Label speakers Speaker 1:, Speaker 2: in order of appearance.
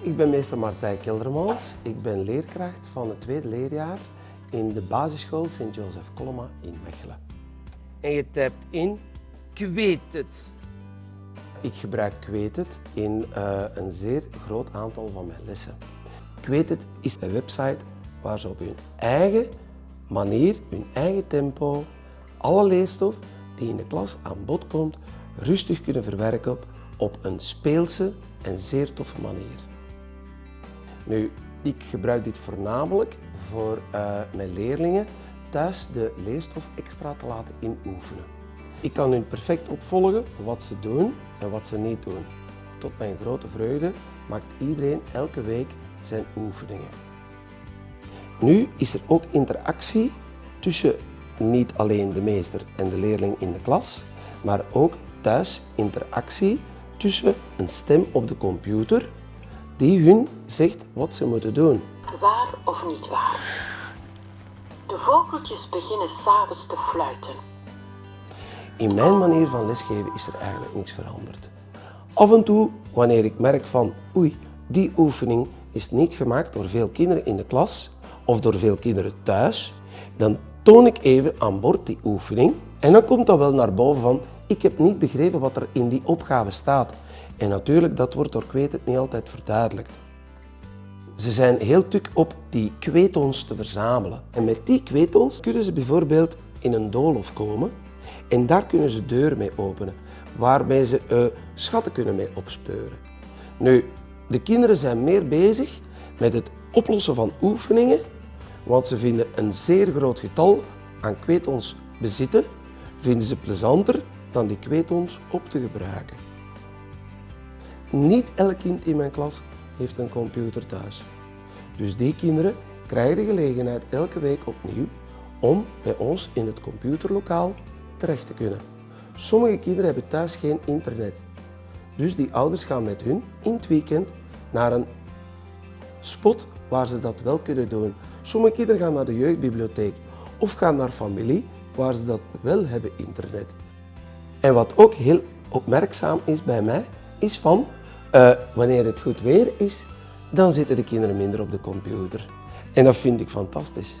Speaker 1: Ik ben meester Martijn Keldermans. Ik ben leerkracht van het tweede leerjaar in de basisschool Sint-Jozef Koloma in Mechelen. En je typt in kweet het. Ik gebruik kweet het in uh, een zeer groot aantal van mijn lessen. Kweet het is een website waar ze op hun eigen manier, hun eigen tempo, alle leerstof die in de klas aan bod komt, rustig kunnen verwerken op een speelse en zeer toffe manier. Nu, ik gebruik dit voornamelijk voor uh, mijn leerlingen thuis de leerstof extra te laten inoefenen. Ik kan hun perfect opvolgen wat ze doen en wat ze niet doen. Tot mijn grote vreugde maakt iedereen elke week zijn oefeningen. Nu is er ook interactie tussen niet alleen de meester en de leerling in de klas, maar ook thuis interactie tussen een stem op de computer die hun zegt wat ze moeten doen.
Speaker 2: Waar of niet waar? De vogeltjes beginnen s'avonds te fluiten.
Speaker 1: In mijn manier van lesgeven is er eigenlijk niks veranderd. Af en toe, wanneer ik merk van oei, die oefening is niet gemaakt door veel kinderen in de klas of door veel kinderen thuis, dan toon ik even aan boord die oefening en dan komt dat wel naar boven van ik heb niet begrepen wat er in die opgave staat. En natuurlijk, dat wordt door Kweet niet altijd verduidelijkt. Ze zijn heel tuk op die kweetons te verzamelen. En met die kweetons kunnen ze bijvoorbeeld in een doolhof komen en daar kunnen ze deuren mee openen, waarmee ze uh, schatten kunnen mee opspeuren. Nu, de kinderen zijn meer bezig met het oplossen van oefeningen, want ze vinden een zeer groot getal aan kweetons bezitten, vinden ze plezanter dan die kweetons op te gebruiken. Niet elk kind in mijn klas heeft een computer thuis. Dus die kinderen krijgen de gelegenheid elke week opnieuw om bij ons in het computerlokaal terecht te kunnen. Sommige kinderen hebben thuis geen internet. Dus die ouders gaan met hun in het weekend naar een spot waar ze dat wel kunnen doen. Sommige kinderen gaan naar de jeugdbibliotheek of gaan naar familie waar ze dat wel hebben internet. En wat ook heel opmerkzaam is bij mij, is van uh, wanneer het goed weer is, dan zitten de kinderen minder op de computer. En dat vind ik fantastisch.